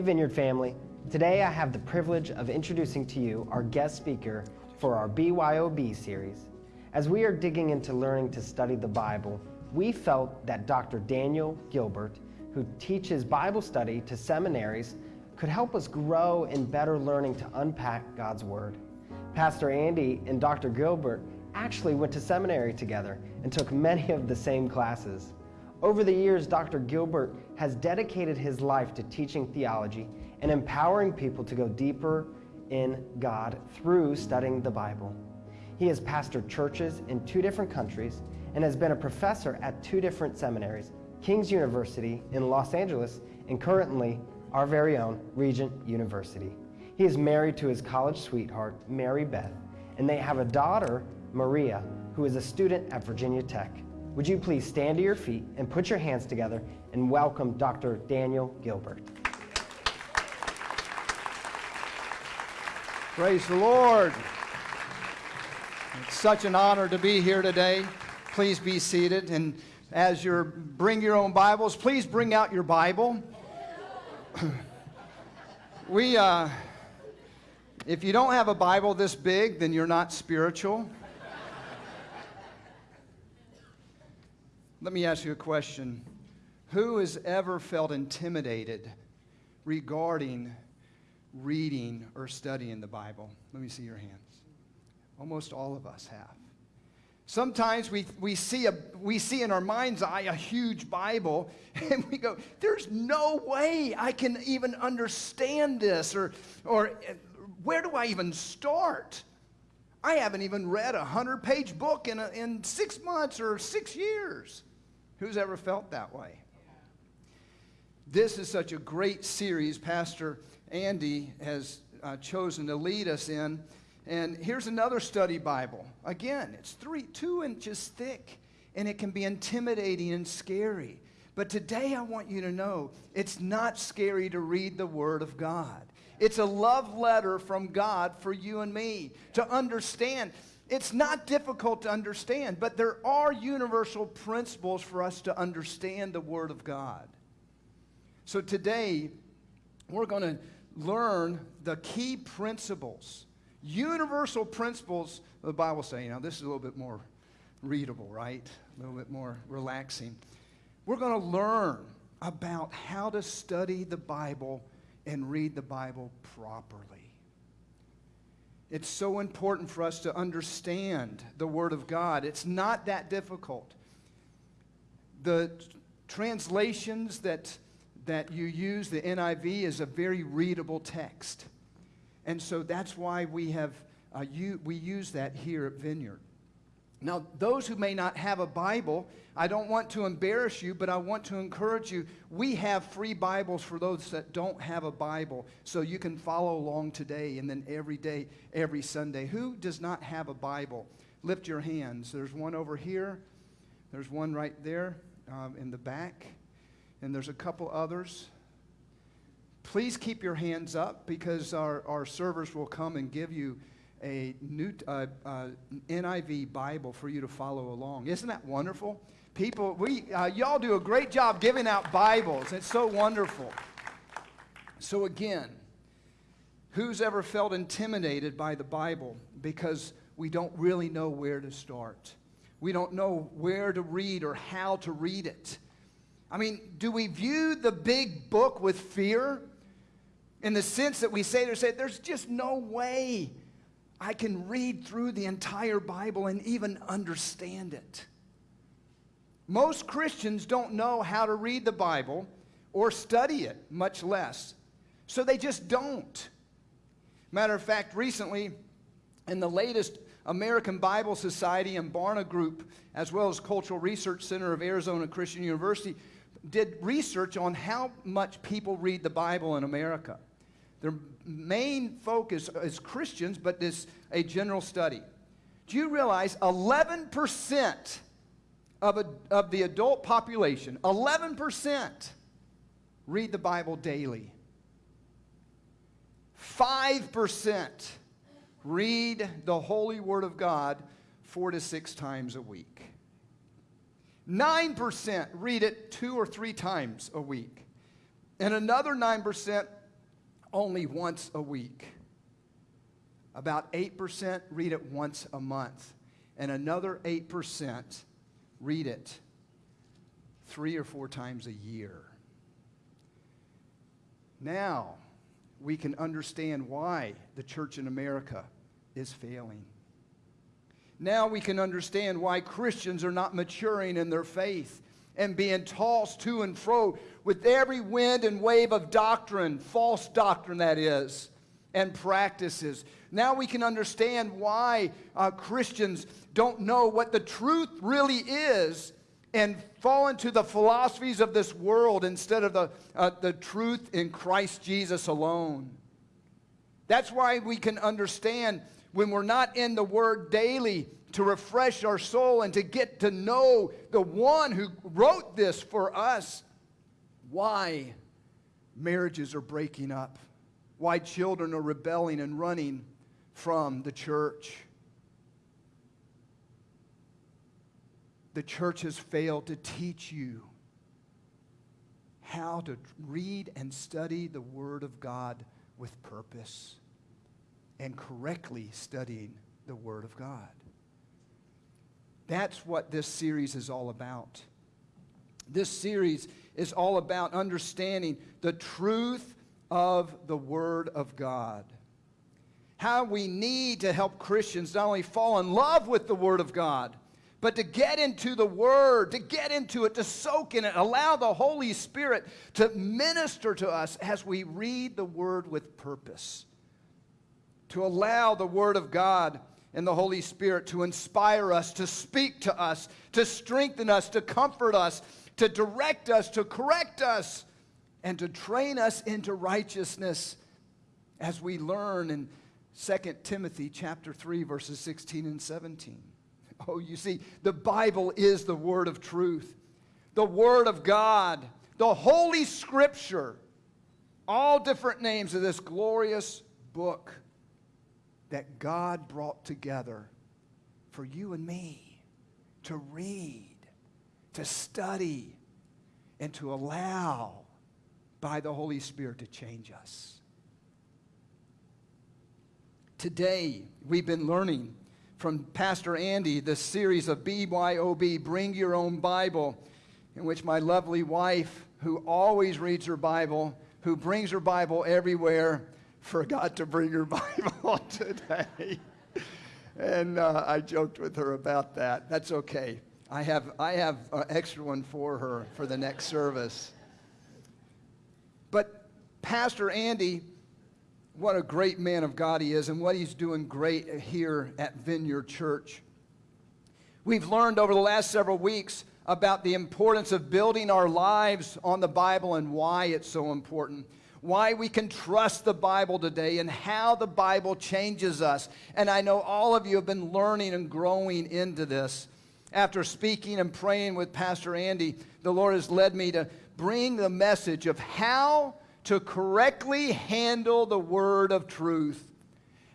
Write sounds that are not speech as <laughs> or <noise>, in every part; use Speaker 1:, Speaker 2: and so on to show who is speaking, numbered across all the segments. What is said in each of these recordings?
Speaker 1: Vineyard family. Today I have the privilege of introducing to you our guest speaker for our BYOB series. As we are digging into learning to study the Bible, we felt that Dr. Daniel Gilbert, who teaches Bible study to seminaries, could help us grow in better learning to unpack God's Word. Pastor Andy and Dr. Gilbert actually went to seminary together and took many of the same classes. Over the years, Dr. Gilbert has dedicated his life to teaching theology and empowering people to go deeper in God through studying the Bible. He has pastored churches in two different countries and has been a professor at two different seminaries, King's University in Los Angeles and currently our very own Regent University. He is married to his college sweetheart, Mary Beth, and they have a daughter, Maria, who is a student at Virginia Tech. Would you please stand to your feet and put your hands together and welcome Dr. Daniel Gilbert.
Speaker 2: Praise the Lord. It's such an honor to be here today. Please be seated. And as you bring your own Bibles, please bring out your Bible. we, uh, if you don't have a Bible this big, then you're not spiritual. Let me ask you a question. Who has ever felt intimidated regarding reading or studying the Bible? Let me see your hands. Almost all of us have. Sometimes we, we, see a, we see in our mind's eye a huge Bible <laughs> and we go, there's no way I can even understand this or, or where do I even start? I haven't even read a 100 page book in, a, in six months or six years. Who's ever felt that way? This is such a great series Pastor Andy has uh, chosen to lead us in. And here's another study Bible. Again, it's three, two inches thick, and it can be intimidating and scary. But today I want you to know it's not scary to read the Word of God. It's a love letter from God for you and me to understand it's not difficult to understand, but there are universal principles for us to understand the Word of God. So today, we're going to learn the key principles, universal principles the Bible saying. Now, this is a little bit more readable, right? A little bit more relaxing. We're going to learn about how to study the Bible and read the Bible properly. It's so important for us to understand the Word of God. It's not that difficult. The translations that, that you use, the NIV, is a very readable text. And so that's why we, have, uh, you, we use that here at Vineyard. Now, those who may not have a Bible, I don't want to embarrass you, but I want to encourage you. We have free Bibles for those that don't have a Bible, so you can follow along today and then every day, every Sunday. Who does not have a Bible? Lift your hands. There's one over here, there's one right there um, in the back, and there's a couple others. Please keep your hands up because our, our servers will come and give you a new uh, uh, NIV Bible for you to follow along. Isn't that wonderful? People, we, uh, y'all do a great job giving out Bibles. It's so wonderful. So, again, who's ever felt intimidated by the Bible because we don't really know where to start? We don't know where to read or how to read it. I mean, do we view the big book with fear? In the sense that we say, there's just no way I can read through the entire Bible and even understand it. Most Christians don't know how to read the Bible or study it, much less. So they just don't. Matter of fact, recently, in the latest American Bible Society and Barna Group, as well as Cultural Research Center of Arizona Christian University, did research on how much people read the Bible in America. Their main focus is Christians, but this a general study. Do you realize 11% of, a, of the adult population, 11% read the Bible daily? 5% read the Holy Word of God four to six times a week. 9% read it two or three times a week. And another 9% only once a week. About 8% read it once a month. And another 8% read it three or four times a year. Now we can understand why the church in America is failing. Now we can understand why Christians are not maturing in their faith and being tossed to and fro with every wind and wave of doctrine, false doctrine that is, and practices. Now we can understand why uh, Christians don't know what the truth really is and fall into the philosophies of this world instead of the, uh, the truth in Christ Jesus alone. That's why we can understand when we're not in the Word daily to refresh our soul and to get to know the one who wrote this for us, why marriages are breaking up, why children are rebelling and running from the church. The church has failed to teach you how to read and study the Word of God with purpose and correctly studying the Word of God. That's what this series is all about. This series is all about understanding the truth of the Word of God. How we need to help Christians not only fall in love with the Word of God, but to get into the Word, to get into it, to soak in it, allow the Holy Spirit to minister to us as we read the Word with purpose. To allow the Word of God and the Holy Spirit to inspire us, to speak to us, to strengthen us, to comfort us, to direct us, to correct us, and to train us into righteousness as we learn in 2 Timothy chapter 3 verses 16 and 17. Oh, you see, the Bible is the word of truth. The word of God, the holy scripture, all different names of this glorious book that God brought together for you and me to read, to study, and to allow by the Holy Spirit to change us. Today, we've been learning from Pastor Andy the series of BYOB, Bring Your Own Bible, in which my lovely wife, who always reads her Bible, who brings her Bible everywhere, forgot to bring her <laughs> Bible today. and uh, I joked with her about that. That's okay. I have, I have an extra one for her for the next service. But Pastor Andy, what a great man of God he is, and what he's doing great here at Vineyard Church. We've learned over the last several weeks about the importance of building our lives on the Bible and why it's so important why we can trust the Bible today and how the Bible changes us. And I know all of you have been learning and growing into this. After speaking and praying with Pastor Andy, the Lord has led me to bring the message of how to correctly handle the word of truth.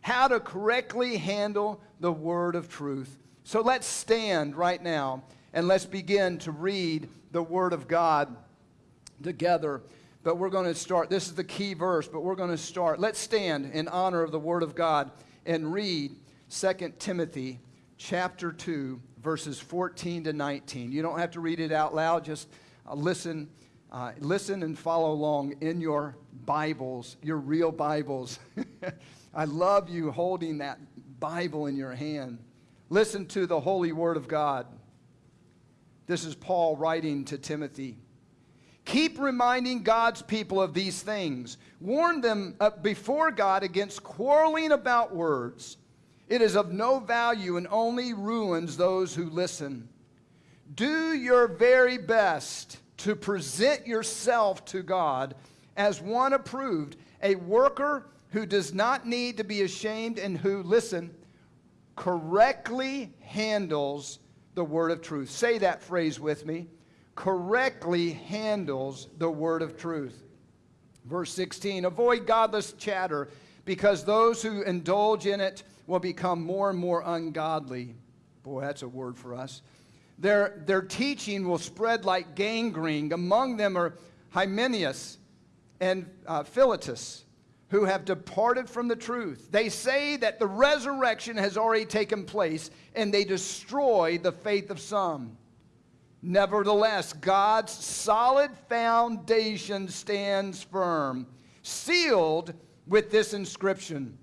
Speaker 2: How to correctly handle the word of truth. So let's stand right now and let's begin to read the word of God together but we're going to start. This is the key verse, but we're going to start. Let's stand in honor of the Word of God and read 2 Timothy chapter 2, verses 14 to 19. You don't have to read it out loud, just uh, listen. Uh, listen and follow along in your Bibles, your real Bibles. <laughs> I love you holding that Bible in your hand. Listen to the holy word of God. This is Paul writing to Timothy. Keep reminding God's people of these things. Warn them uh, before God against quarreling about words. It is of no value and only ruins those who listen. Do your very best to present yourself to God as one approved, a worker who does not need to be ashamed and who, listen, correctly handles the word of truth. Say that phrase with me correctly handles the word of truth. Verse 16 Avoid godless chatter, because those who indulge in it will become more and more ungodly. Boy, that's a word for us. Their, their teaching will spread like gangrene. Among them are Hymenaeus and uh, Philetus, who have departed from the truth. They say that the resurrection has already taken place and they destroy the faith of some. Nevertheless, God's solid foundation stands firm, sealed with this inscription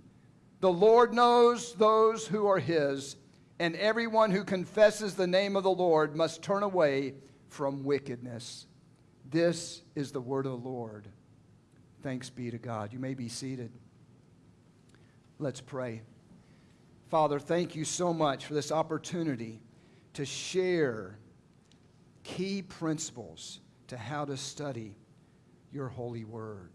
Speaker 2: The Lord knows those who are his, and everyone who confesses the name of the Lord must turn away from wickedness. This is the word of the Lord. Thanks be to God. You may be seated. Let's pray. Father, thank you so much for this opportunity to share key principles to how to study your holy word.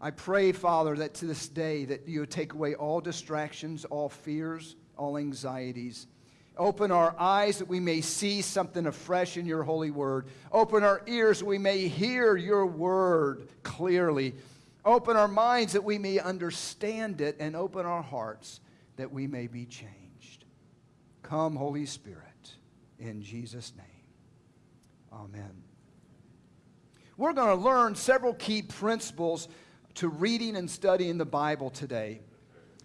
Speaker 2: I pray, Father, that to this day that you take away all distractions, all fears, all anxieties. Open our eyes that we may see something afresh in your holy word. Open our ears that we may hear your word clearly. Open our minds that we may understand it, and open our hearts that we may be changed. Come, Holy Spirit, in Jesus' name. Amen. We're going to learn several key principles to reading and studying the Bible today.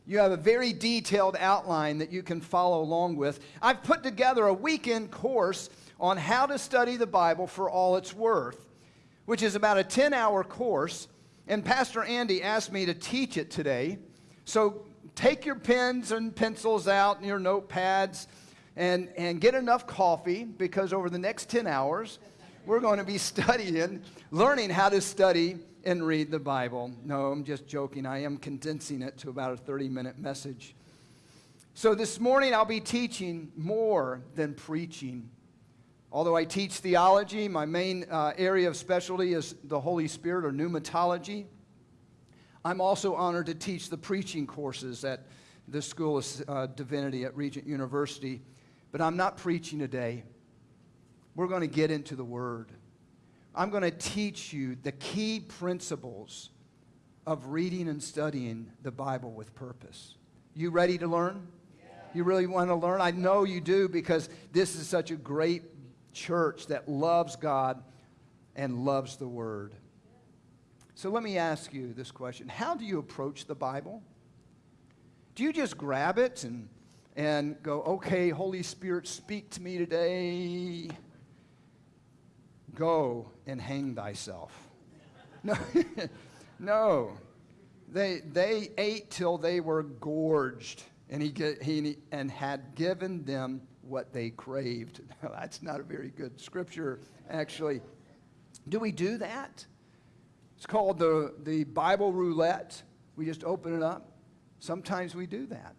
Speaker 2: You have a very detailed outline that you can follow along with. I've put together a weekend course on how to study the Bible for all it's worth, which is about a 10 hour course. And Pastor Andy asked me to teach it today. So take your pens and pencils out and your notepads and, and get enough coffee because over the next 10 hours, we're going to be <laughs> studying, learning how to study and read the Bible. No, I'm just joking. I am condensing it to about a 30 minute message. So this morning, I'll be teaching more than preaching. Although I teach theology, my main uh, area of specialty is the Holy Spirit or pneumatology. I'm also honored to teach the preaching courses at the School of uh, Divinity at Regent University. But I'm not preaching today. We're going to get into the Word. I'm going to teach you the key principles of reading and studying the Bible with purpose. You ready to learn? You really want to learn? I know you do because this is such a great church that loves God and loves the Word. So let me ask you this question How do you approach the Bible? Do you just grab it and and go, okay, Holy Spirit, speak to me today. Go and hang thyself. <laughs> No, <laughs> no. They, they ate till they were gorged, and he, get, he and had given them what they craved. <laughs> Now, That's not a very good scripture, actually. Do we do that? It's called the, the Bible roulette. We just open it up. Sometimes we do that.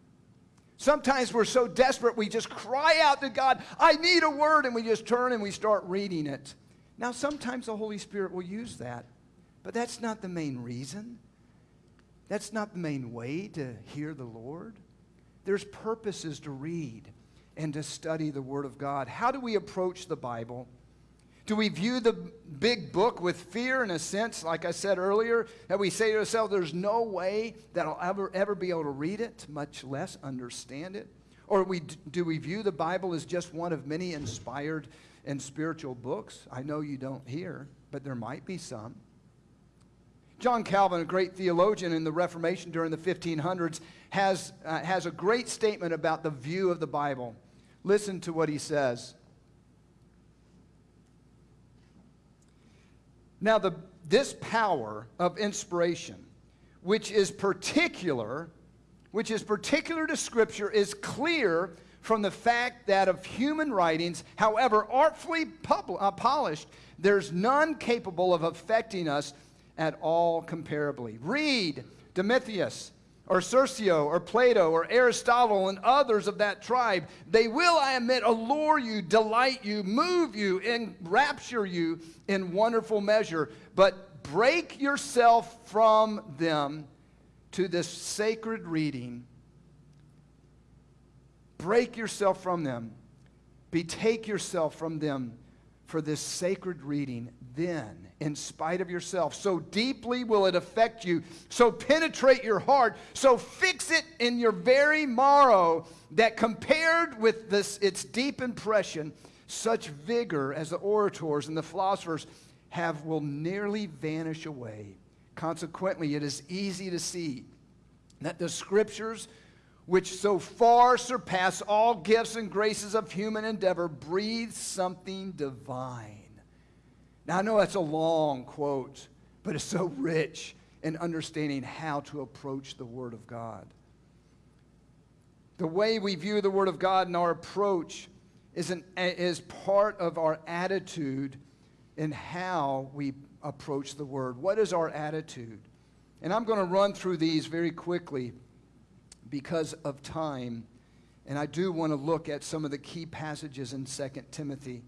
Speaker 2: Sometimes we're so desperate, we just cry out to God, I need a word, and we just turn and we start reading it. Now, sometimes the Holy Spirit will use that, but that's not the main reason. That's not the main way to hear the Lord. There's purposes to read and to study the Word of God. How do we approach the Bible? Do we view the big book with fear in a sense, like I said earlier, that we say to ourselves, there's no way that I'll ever, ever be able to read it, much less understand it? Or we, do we view the Bible as just one of many inspired and spiritual books? I know you don't hear, but there might be some. John Calvin, a great theologian in the Reformation during the 1500s, has, uh, has a great statement about the view of the Bible. Listen to what he says. Now, the, this power of inspiration, which is particular, which is particular to Scripture, is clear from the fact that of human writings, however artfully pub- uh, polished, there's none capable of affecting us at all comparably. Read Demetrius, or Cicero or Plato or Aristotle and others of that tribe, they will, I admit, allure you, delight you, move you, enrapture you in wonderful measure. But break yourself from them to this sacred reading. Break yourself from them. Betake yourself from them for this sacred reading. Then in spite of yourself. So deeply will it affect you, so penetrate your heart, so fix it in your very marrow that compared with this its deep impression, such vigor as the orators and the philosophers have will nearly vanish away. Consequently, it is easy to see that the scriptures, which so far surpass all gifts and graces of human endeavor, breathe something divine. Now, I know that's a long quote, but it's so rich in understanding how to approach the Word of God. The way we view the Word of God and our approach is, an, is part of our attitude in how we approach the Word. What is our attitude? And I'm going to run through these very quickly because of time. And I do want to look at some of the key passages in 2 Timothy.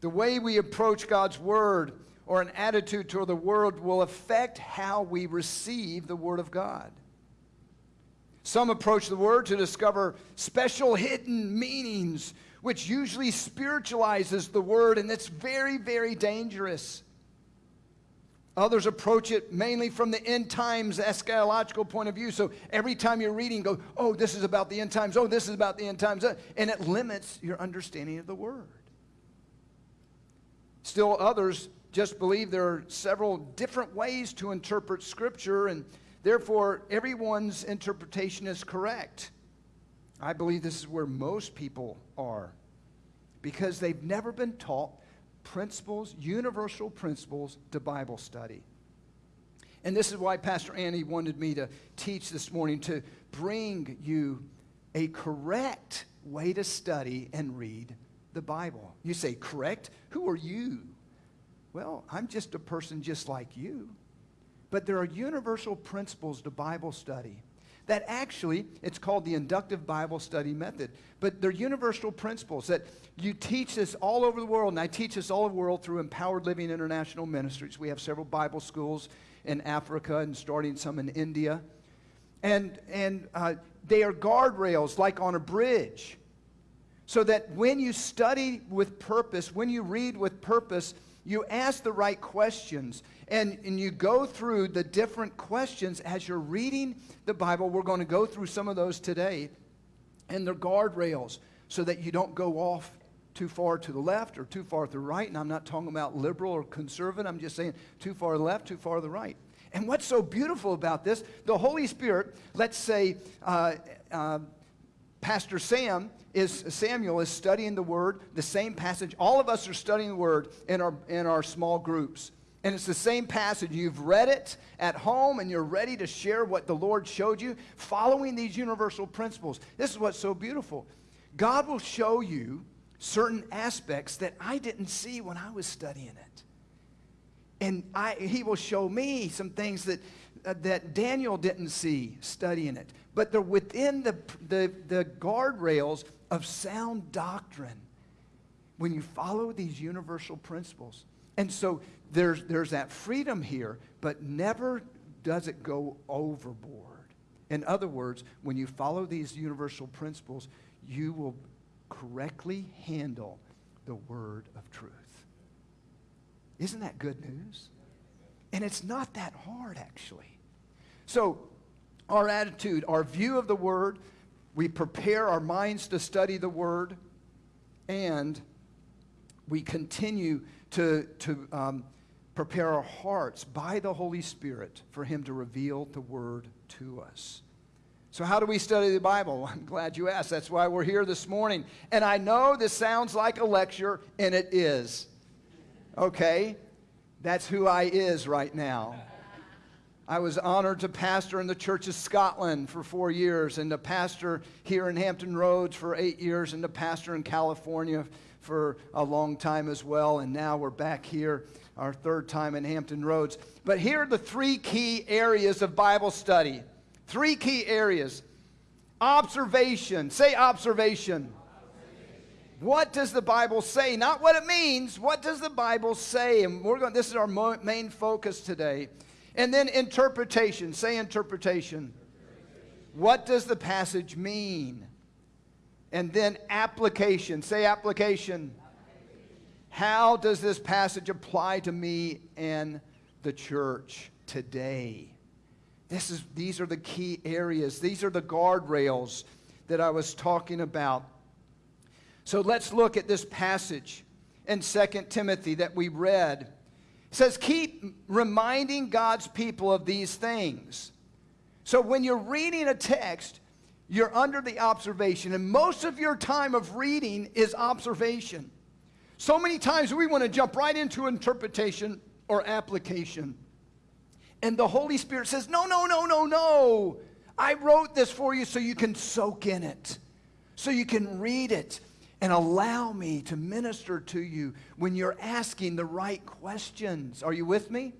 Speaker 2: The way we approach God's Word or an attitude toward the Word will affect how we receive the Word of God. Some approach the Word to discover special hidden meanings, which usually spiritualizes the Word, and it's very, very dangerous. Others approach it mainly from the end times eschatological point of view. So every time you're reading, go, oh, this is about the end times. Oh, this is about the end times. Uh, and it limits your understanding of the Word. Still, others just believe there are several different ways to interpret Scripture, and therefore everyone's interpretation is correct. I believe this is where most people are because they've never been taught principles, universal principles to Bible study. And this is why Pastor Andy wanted me to teach this morning to bring you a correct way to study and read the Bible. You say, correct? Who are you? Well, I'm just a person just like you. But there are universal principles to Bible study that actually, it's called the inductive Bible study method. But they're universal principles that you teach this all over the world, and I teach this all over the world through Empowered Living International Ministries. We have several Bible schools in Africa and starting some in India. And, and uh, they are guardrails like on a bridge so that when you study with purpose, when you read with purpose, you ask the right questions and, and you go through the different questions as you're reading the Bible. We're going to go through some of those today. And they're guardrails so that you don't go off too far to the left or too far to the right. And I'm not talking about liberal or conservative. I'm just saying too far left, too far to the right. And what's so beautiful about this, the Holy Spirit, let's say uh, uh, Pastor Sam is Samuel is studying the word, the same passage. All of us are studying the word in our in our small groups. And it's the same passage. You've read it at home and you're ready to share what the Lord showed you, following these universal principles. This is what's so beautiful. God will show you certain aspects that I didn't see when I was studying it. And I, he will show me some things that, uh, that Daniel didn't see studying it. But they're within the, the, the guardrails of sound doctrine when you follow these universal principles. And so there's, there's that freedom here, but never does it go overboard. In other words, when you follow these universal principles, you will correctly handle the word of truth. Isn't that good news? And it's not that hard, actually. So, our attitude, our view of the word, we prepare our minds to study the Word, and we continue to, to um, prepare our hearts by the Holy Spirit for Him to reveal the Word to us. So, how do we study the Bible? <laughs> I'm glad you asked. That's why we're here this morning. And I know this sounds like a lecture, and it is. Okay? That's who I is right now. I was honored to pastor in the Church of Scotland for four years and to pastor here in Hampton Roads for eight years and to pastor in California for a long time as well. And now we're back here, our third time in Hampton Roads. But here are the three key areas of Bible study. Three key areas. Observation. Say observation. What does the Bible say? Not what it means. What does the Bible say? And we're going. This is our main focus today. And then interpretation. Say interpretation. What does the passage mean? And then application. Say application. How does this passage apply to me and the church today? This is, these are the key areas. These are the guardrails that I was talking about. So let's look at this passage in 2 Timothy that we read says, keep reminding God's people of these things. So when you're reading a text, you're under the observation, and most of your time of reading is observation. So many times we want to jump right into interpretation or application. And the Holy Spirit says, No, no, no, no, no. I wrote this for you so you can soak in it, so you can read it, and allow me to minister to you when you're asking the right questions. Are you with me?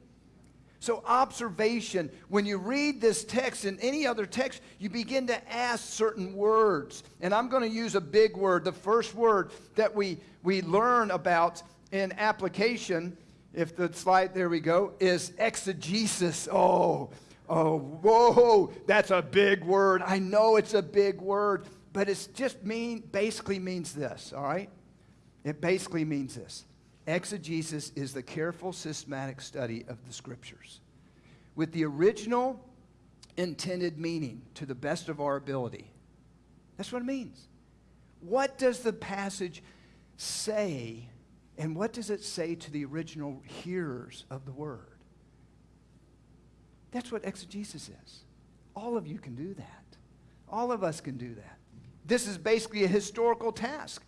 Speaker 2: So, observation, when you read this text and any other text, you begin to ask certain words. And I'm going to use a big word. The first word that we, we learn about in application, if the slide, there we go, is exegesis. Oh, oh, whoa, that's a big word. I know it's a big word, but it's just mean, basically means this, all right? It basically means this Exegesis is the careful, systematic study of the scriptures with the original intended meaning to the best of our ability. That's what it means. What does the passage say, and what does it say to the original hearers of the word? That's what exegesis is. All of you can do that. All of us can do that. This is basically a historical task.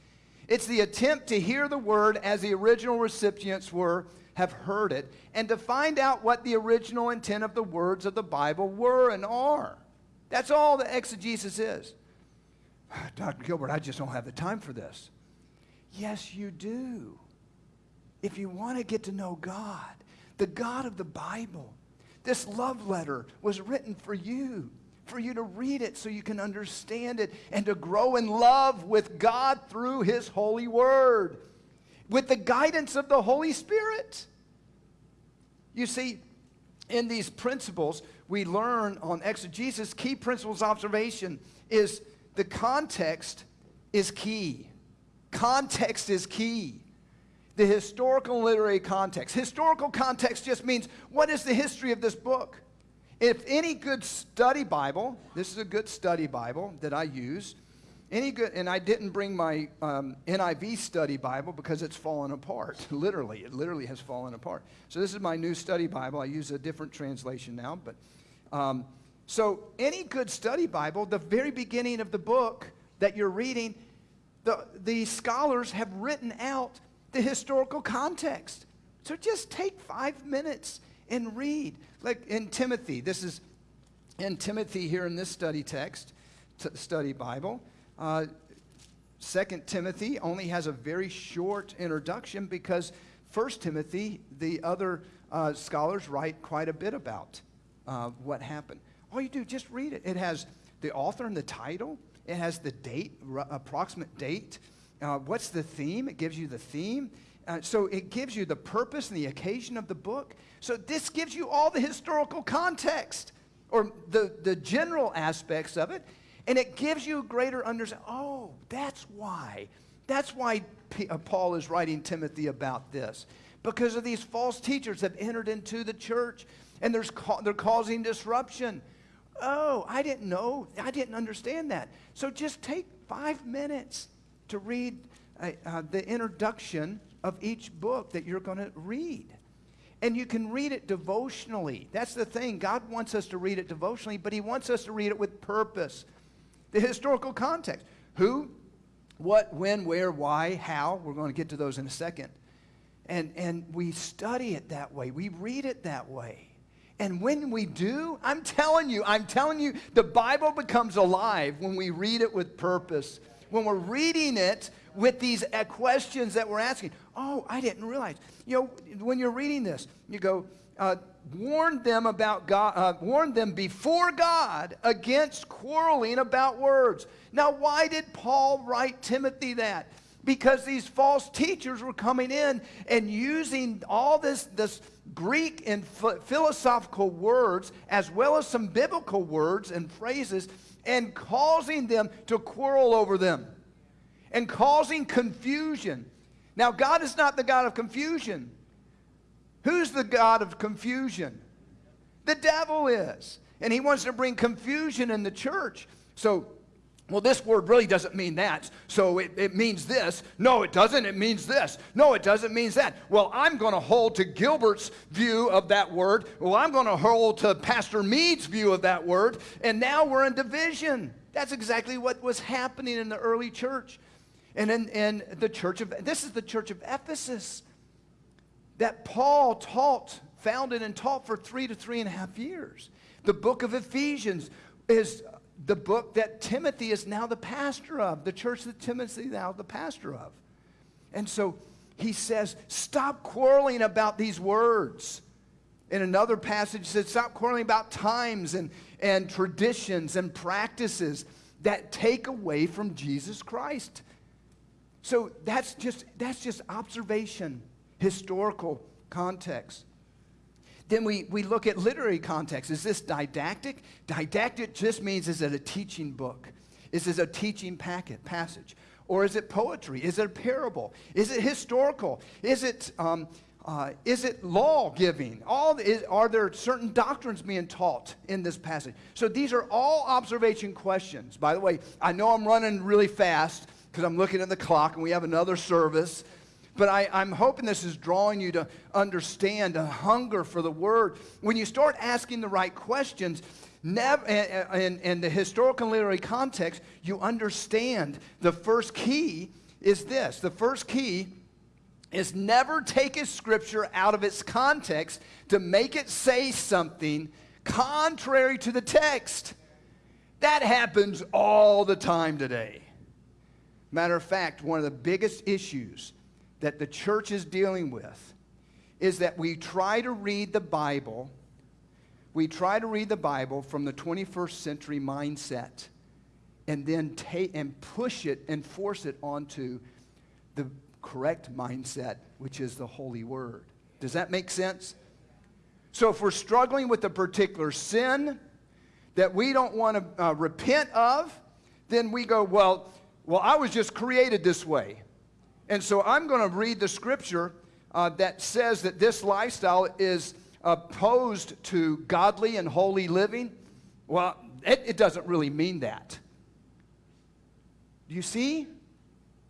Speaker 2: It's the attempt to hear the word as the original recipients were, have heard it, and to find out what the original intent of the words of the Bible were and are. That's all the exegesis is. <sighs> Dr. Gilbert, I just don't have the time for this. Yes, you do. If you want to get to know God, the God of the Bible, this love letter was written for you for you to read it so you can understand it and to grow in love with God through His holy word with the guidance of the Holy Spirit. You see, in these principles, we learn on exegesis, key principles observation is the context is key. Context is key. The historical literary context. Historical context just means what is the history of this book? If any good study Bible, this is a good study Bible that I use, any good, and I didn't bring my um, NIV study Bible because it's fallen apart. <laughs> literally, it literally has fallen apart. So this is my new study Bible. I use a different translation now, but um, so any good study Bible, the very beginning of the book that you're reading, the, the scholars have written out the historical context. So just take five minutes and read. Like in Timothy, this is in Timothy here in this study text, study Bible. Uh, Second Timothy only has a very short introduction because First Timothy, the other uh, scholars write quite a bit about uh, what happened. All you do, just read it. It has the author and the title. It has the date, approximate date. Uh, what's the theme? It gives you the theme. Uh, so it gives you the purpose and the occasion of the book. So this gives you all the historical context or the, the general aspects of it. And it gives you greater understanding. Oh, that's why. That's why P- uh, Paul is writing Timothy about this. Because of these false teachers have entered into the church and there's ca- they're causing disruption. Oh, I didn't know. I didn't understand that. So just take five minutes to read uh, uh, the introduction of each book that you're going to read. And you can read it devotionally. That's the thing. God wants us to read it devotionally, but He wants us to read it with purpose. The historical context who, what, when, where, why, how. We're going to get to those in a second. And, and we study it that way, we read it that way. And when we do, I'm telling you, I'm telling you, the Bible becomes alive when we read it with purpose. When we're reading it with these questions that we're asking. Oh, I didn't realize. You know, when you're reading this, you go, uh, warn them about God, uh, warn them before God against quarreling about words. Now, why did Paul write Timothy that? Because these false teachers were coming in and using all this, this Greek and philosophical words, as well as some biblical words and phrases, and causing them to quarrel over them and causing confusion. Now, God is not the God of confusion. Who's the God of confusion? The devil is. And he wants to bring confusion in the church. So, well, this word really doesn't mean that. So it, it means this. No, it doesn't. It means this. No, it doesn't mean that. Well, I'm going to hold to Gilbert's view of that word. Well, I'm going to hold to Pastor Mead's view of that word. And now we're in division. That's exactly what was happening in the early church. And in, in the church of, this is the church of Ephesus that Paul taught, founded and taught for three to three and a half years. The book of Ephesians is the book that Timothy is now the pastor of, the church that Timothy is now the pastor of. And so he says, stop quarreling about these words. In another passage, he says, stop quarreling about times and, and traditions and practices that take away from Jesus Christ. So that's just, that's just observation, historical context. Then we, we look at literary context. Is this didactic? Didactic just means is it a teaching book? Is it a teaching packet, passage? Or is it poetry? Is it a parable? Is it historical? Is it, um, uh, is it law giving? All, is, are there certain doctrines being taught in this passage? So these are all observation questions. By the way, I know I'm running really fast because I'm looking at the clock and we have another service. But I, am hoping this is drawing you to understand a hunger for the word. When you start asking the right questions, never, in, in the historical and literary context, you understand the first key is this. The first key is never take a scripture out of its context to make it say something contrary to the text. That happens all the time today. Matter of fact, one of the biggest issues that the church is dealing with is that we try to read the Bible, we try to read the Bible from the 21st century mindset and then take and push it and force it onto the correct mindset, which is the Holy Word. Does that make sense? So if we're struggling with a particular sin that we don't want to uh, repent of, then we go, well, well, I was just created this way. And so I'm going to read the scripture uh, that says that this lifestyle is opposed to godly and holy living. Well, it, it doesn't really mean that. Do you see?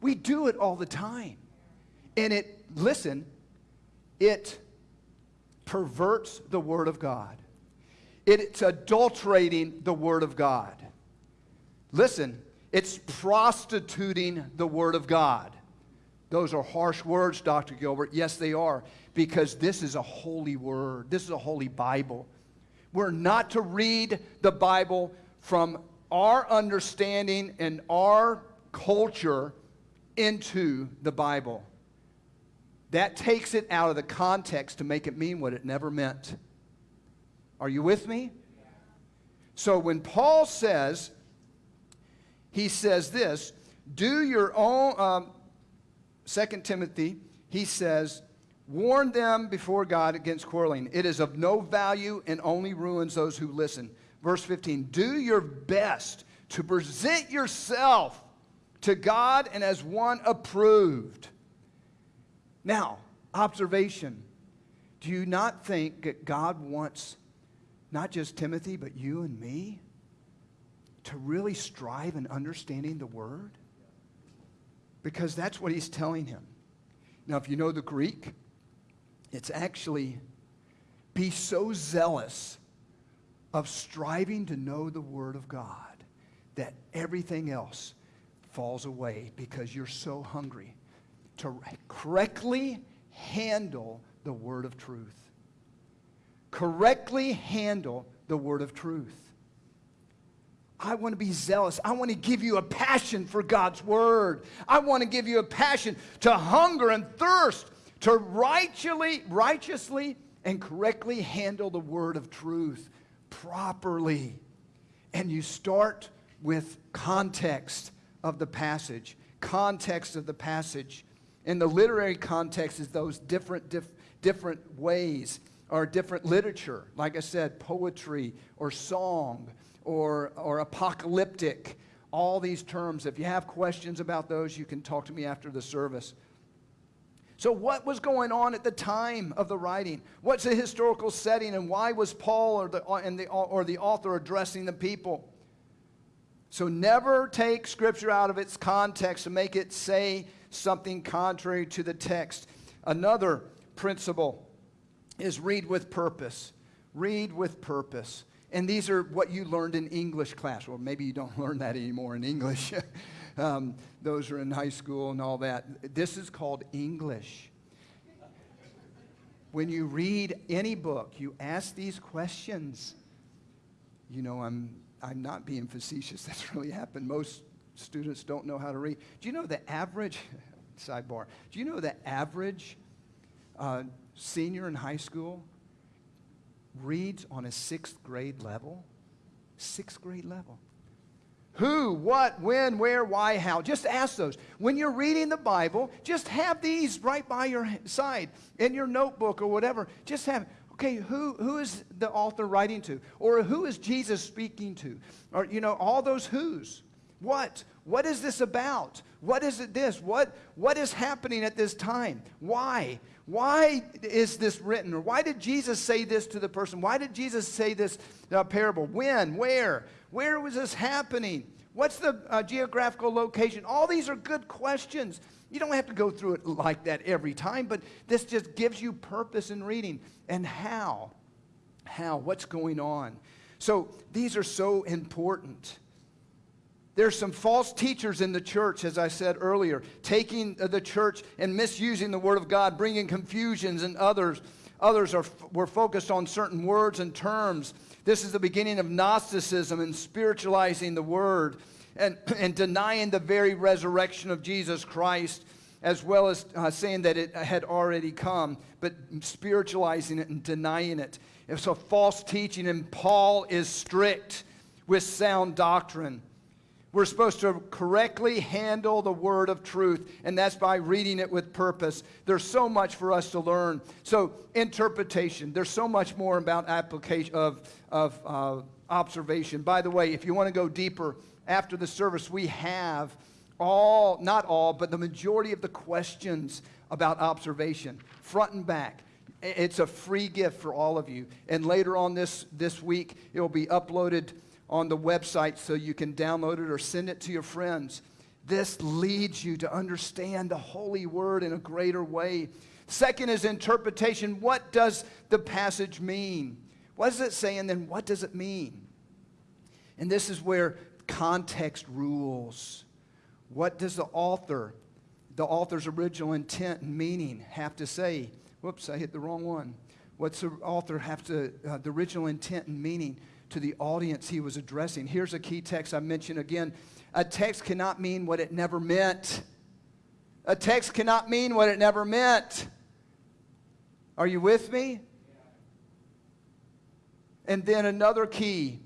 Speaker 2: We do it all the time. And it, listen, it perverts the Word of God. It's adulterating the Word of God. Listen, it's prostituting the Word of God. Those are harsh words, Dr. Gilbert. Yes, they are, because this is a holy word. This is a holy Bible. We're not to read the Bible from our understanding and our culture into the Bible. That takes it out of the context to make it mean what it never meant. Are you with me? So when Paul says, he says this do your own, um, 2 Timothy, he says, Warn them before God against quarreling. It is of no value and only ruins those who listen. Verse 15, do your best to present yourself to God and as one approved. Now, observation. Do you not think that God wants not just Timothy, but you and me to really strive in understanding the Word? because that's what he's telling him. Now, if you know the Greek, it's actually be so zealous of striving to know the Word of God that everything else falls away because you're so hungry to correctly handle the Word of truth. Correctly handle the Word of truth. I want to be zealous. I want to give you a passion for God's word. I want to give you a passion to hunger and thirst to righteously, righteously and correctly handle the word of truth properly. And you start with context of the passage. Context of the passage. In the literary context is those different, dif- different ways or different literature. Like I said, poetry or song or, or apocalyptic, all these terms. If you have questions about those, you can talk to me after the service. So, what was going on at the time of the writing? What's the historical setting, and why was Paul or the, and the, or the author addressing the people? So never take Scripture out of its context and make it say something contrary to the text. Another principle is read with purpose. Read with purpose. And these are what you learned in English class. Well, maybe you don't <laughs> learn that anymore in English. <laughs> um, those are in high school and all that. This is called English. When you read any book, you ask these questions. You know, I'm, I'm not being facetious. <laughs> That's really happened. Most students don't know how to read. Do you know the average, sidebar, do you know the average uh, senior in high school reads on a sixth grade level? Sixth grade level. Who, what, when, where, why, how. Just ask those. When you're reading the Bible, just have these right by your side in your notebook or whatever. Just have, okay, who, who is the author writing to? Or who is Jesus speaking to? Or, you know, all those who's. What? What is this about? What is it this? What, what is happening at this time? Why? Why is this written? Or why did Jesus say this to the person? Why did Jesus say this uh, parable? When? Where? Where was this happening? What's the uh, geographical location? All these are good questions. You don't have to go through it like that every time, but this just gives you purpose in reading. And how? How? What's going on? So these are so important. There's some false teachers in the church, as I said earlier, taking the church and misusing the Word of God, bringing confusions, and others. Others are, were focused on certain words and terms. This is the beginning of Gnosticism and spiritualizing the Word and, <clears throat> and denying the very resurrection of Jesus Christ, as well as uh, saying that it had already come, but spiritualizing it and denying it. It's a false teaching, and Paul is strict with sound doctrine. We're supposed to correctly handle the word of truth, and that's by reading it with purpose. There's so much for us to learn. So, interpretation, there's so much more about application of, of uh, observation. By the way, if you want to go deeper after the service, we have all, not all, but the majority of the questions about observation, front and back. It's a free gift for all of you. And later on this, this week, it will be uploaded on the website so you can download it or send it to your friends. This leads you to understand the Holy Word in a greater way. Second is interpretation. What does the passage mean? What does it say, and then what does it mean? And this is where context rules. What does the author, the author's original intent and meaning, have to say? Whoops, I hit the wrong one. What's the author have to, uh, the original intent and meaning? To the audience he was addressing. Here's a key text I mentioned again. A text cannot mean what it never meant. A text cannot mean what it never meant. Are you with me? And then another key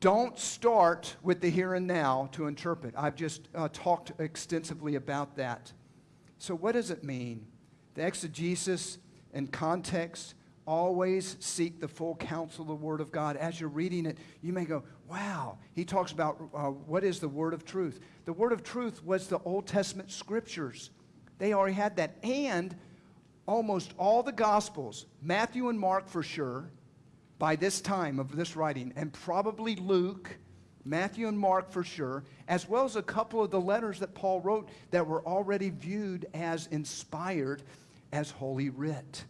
Speaker 2: don't start with the here and now to interpret. I've just uh, talked extensively about that. So, what does it mean? The exegesis and context always seek the full counsel of the Word of God. As you're reading it, you may go, wow. He talks about uh, what is the Word of truth. The Word of truth was the Old Testament scriptures, they already had that. And almost all the Gospels, Matthew and Mark for sure, by this time of this writing, and probably Luke. Matthew and Mark for sure, as well as a couple of the letters that Paul wrote that were already viewed as inspired as Holy Writ.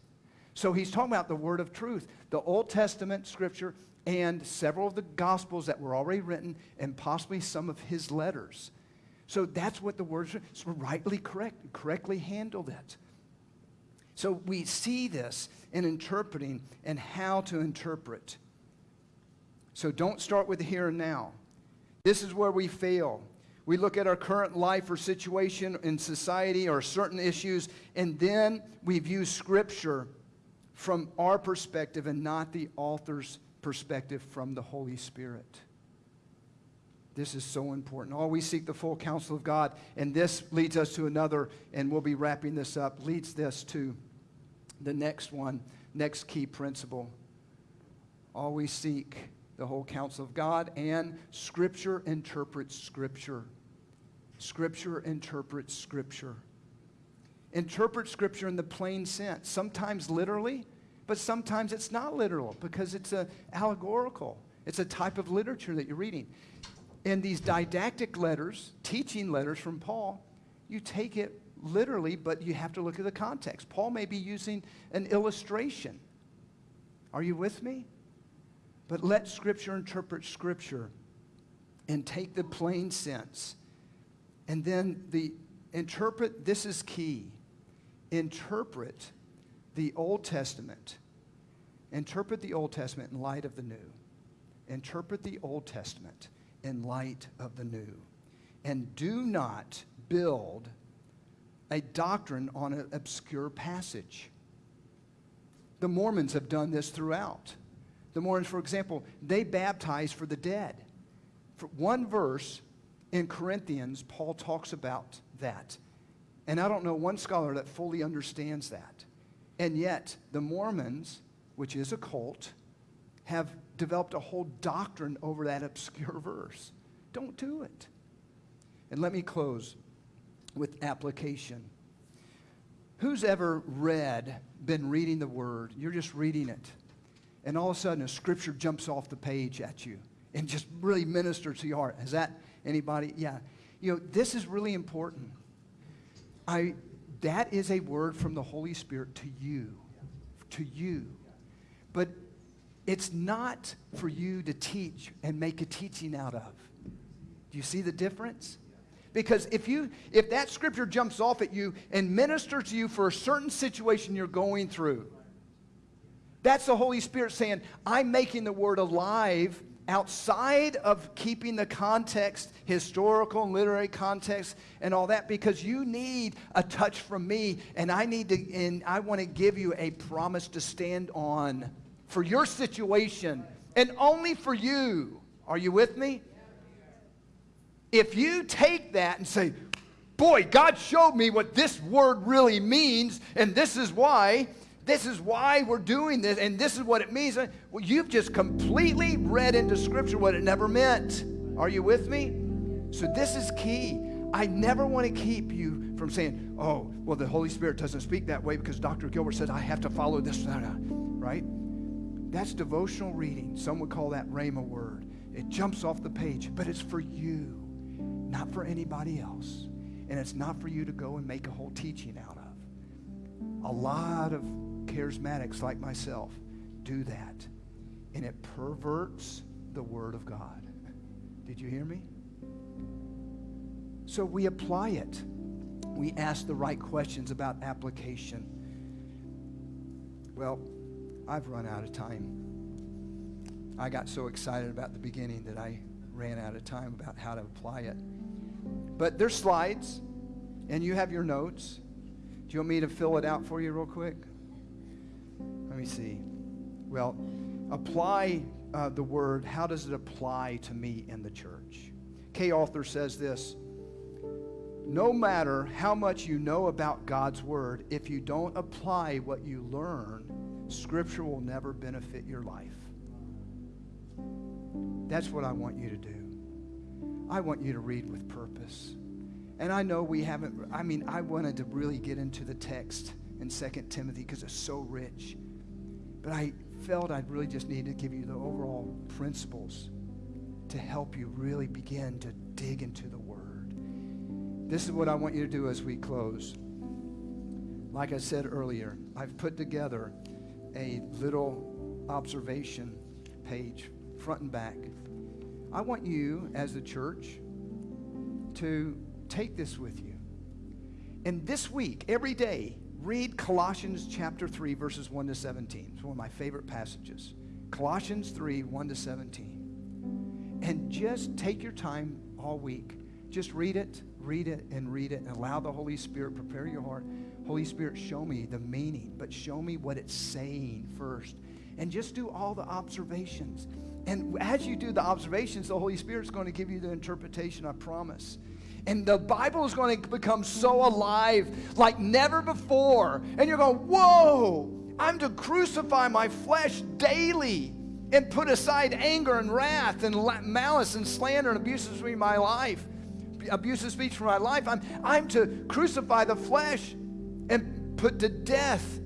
Speaker 2: So he's talking about the word of truth, the Old Testament scripture, and several of the gospels that were already written, and possibly some of his letters. So that's what the words. So rightly correct, correctly handled it. So we see this in interpreting and how to interpret. So don't start with the here and now. This is where we fail. We look at our current life or situation in society or certain issues, and then we view Scripture from our perspective and not the author's perspective from the Holy Spirit. This is so important. Always seek the full counsel of God. And this leads us to another, and we'll be wrapping this up, leads this to the next one, next key principle. Always seek the whole counsel of God, and Scripture interprets Scripture. Scripture interprets Scripture interpret Scripture in the plain sense, sometimes literally, but sometimes it's not literal because it's a allegorical. It's a type of literature that you're reading. in these didactic letters, teaching letters from Paul, you take it literally, but you have to look at the context. Paul may be using an illustration. Are you with me? But let Scripture interpret Scripture and take the plain sense. And then the interpret, this is key. Interpret the Old Testament. Interpret the Old Testament in light of the new. Interpret the Old Testament in light of the new. And do not build a doctrine on an obscure passage. The Mormons have done this throughout. The Mormons, for example, they baptize for the dead. For one verse in Corinthians, Paul talks about that. And I don't know one scholar that fully understands that. And yet, the Mormons, which is a cult, have developed a whole doctrine over that obscure verse. Don't do it. And let me close with application. Who's ever read, been reading the Word? You're just reading it. And all of a sudden, a scripture jumps off the page at you and just really ministers to your heart. Has that anybody? Yeah. You know, this is really important. I, that is a word from the Holy Spirit to you. To you. But it's not for you to teach and make a teaching out of. Do you see the difference? Because if you if that scripture jumps off at you and ministers to you for a certain situation you're going through, that's the Holy Spirit saying, I'm making the word alive outside of keeping the context, historical and literary context and all that, because you need a touch from me, and I need to, and I want to give you a promise to stand on for your situation and only for you. Are you with me? If you take that and say, Boy, God showed me what this word really means, and this is why, this is why we're doing this, and this is what it means. Well, you've just completely read into Scripture what it never meant. Are you with me? So, this is key. I never want to keep you from saying, oh, well, the Holy Spirit doesn't speak that way because Dr. Gilbert said I have to follow this, right? That's devotional reading. Some would call that Rhema word. It jumps off the page, but it's for you not for anybody else. And it's not for you to go and make a whole teaching out of. A lot of charismatics like myself do that. And it perverts the Word of God. Did you hear me? So we apply it. We ask the right questions about application. Well, I've run out of time. I got so excited about the beginning that I ran out of time about how to apply it. But there's slides, and you have your notes. Do you want me to fill it out for you real quick? Let me see. Well, apply uh, the word. How does it apply to me in the church? Kay Arthur says this No matter how much you know about God's word, if you don't apply what you learn, Scripture will never benefit your life. That's what I want you to do. I want you to read with purpose. And I know we haven't, I mean, I wanted to really get into the text in 2 Timothy because it's so rich. But I felt I'd really just need to give you the overall principles to help you really begin to dig into the Word. This is what I want you to do as we close. Like I said earlier, I've put together a little observation page, front and back. I want you, as the church, to take this with you. And this week, every day, read Colossians chapter 3, verses 1 to 17. It's one of my favorite passages. Colossians 3, 1 to 17. And just take your time all week. Just read it, read it, and read it, and allow the Holy Spirit prepare your heart. Holy Spirit, show me the meaning, but show me what it's saying first. And just do all the observations. And as you do the observations, the Holy Spirit is going to give you the interpretation, I promise. And the Bible is going to become so alive like never before. And you're going, whoa, I'm to crucify my flesh daily and put aside anger and wrath and malice and slander and speech in my life. Abusive speech from my life. I'm, I'm to crucify the flesh and put to death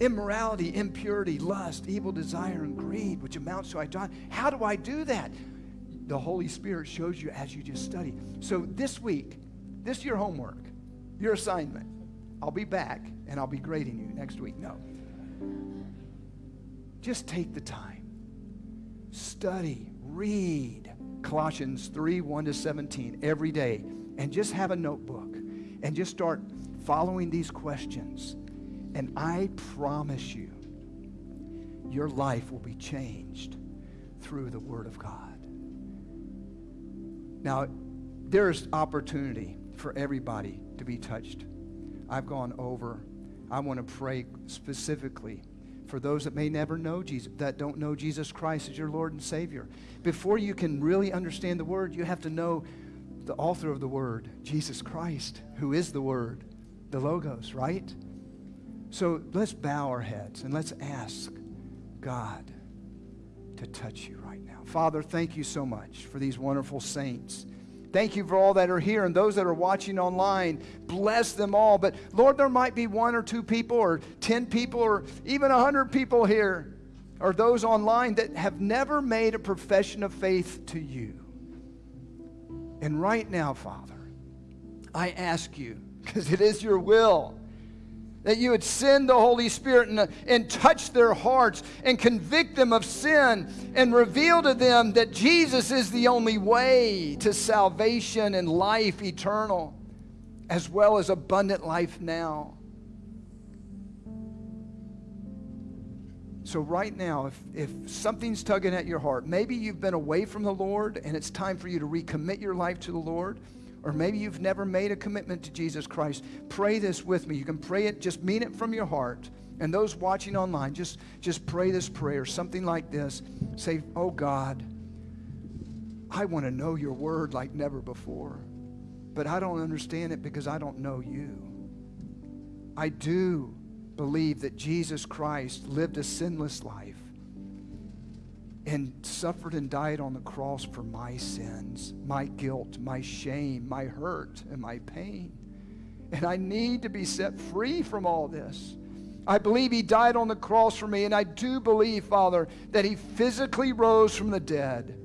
Speaker 2: immorality, impurity, lust, evil desire, and greed, which amounts to idolatry. How do I do that? The Holy Spirit shows you as you just study. So this week, this is your homework, your assignment. I'll be back and I'll be grading you next week. No. Just take the time. Study, read Colossians 3 1 to 17 every day, and just have a notebook and just start following these questions. And I promise you, your life will be changed through the Word of God. Now, there's opportunity for everybody to be touched. I've gone over. I want to pray specifically for those that may never know Jesus, that don't know Jesus Christ as your Lord and Savior. Before you can really understand the Word, you have to know the author of the Word, Jesus Christ, who is the Word, the Logos, right? So let's bow our heads and let's ask God to touch you. Father, thank you so much for these wonderful saints. Thank you for all that are here and those that are watching online. Bless them all. But Lord, there might be one or two people or 10 people or even 100 people here or those online that have never made a profession of faith to you. And right now, Father, I ask you, because it is your will, that you would send the Holy Spirit and, and touch their hearts and convict them of sin and reveal to them that Jesus is the only way to salvation and life eternal, as well as abundant life now. So, right now, if, if something's tugging at your heart, maybe you've been away from the Lord and it's time for you to recommit your life to the Lord or maybe you've never made a commitment to Jesus Christ, pray this with me. You can pray it, just mean it from your heart. And those watching online, just, just pray this prayer, something like this. Say, Oh God, I want to know your word like never before, but I don't understand it because I don't know you. I do believe that Jesus Christ lived a sinless life and suffered and died on the cross for my sins, my guilt, my shame, my hurt, and my pain. And I need to be set free from all this. I believe He died on the cross for me, and I do believe, Father, that He physically rose from the dead.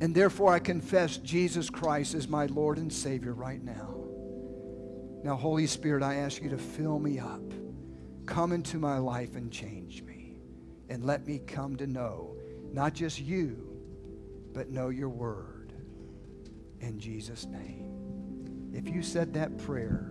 Speaker 2: And therefore, I confess Jesus Christ as my Lord and Savior right now. Now, Holy Spirit, I ask you to fill me up. Come into my life and change me and let me come to know not just you, but know your word. In Jesus' name. If you said that prayer,